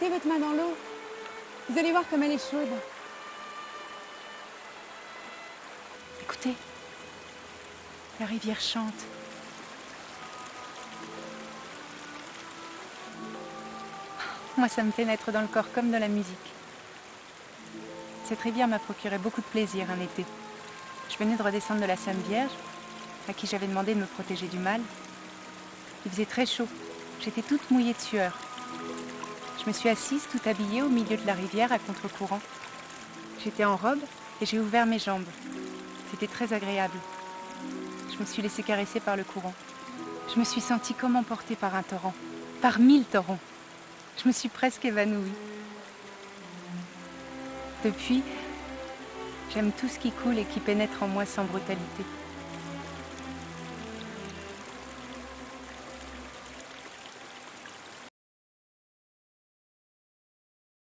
Mettez votre main dans l'eau. Vous allez voir comme elle est chaude. Écoutez, la rivière chante. Moi, ça me fait naître dans le corps comme de la musique. Cette rivière m'a procuré beaucoup de plaisir un été. Je venais de redescendre de la Sainte Vierge, à qui j'avais demandé de me protéger du mal. Il faisait très chaud. J'étais toute mouillée de sueur. Je me suis assise tout habillée au milieu de la rivière à contre-courant. J'étais en robe et j'ai ouvert mes jambes. C'était très agréable. Je me suis laissée caresser par le courant. Je me suis sentie comme emportée par un torrent, par mille torrents. Je me suis presque évanouie. Depuis, j'aime tout ce qui coule et qui pénètre en moi sans brutalité.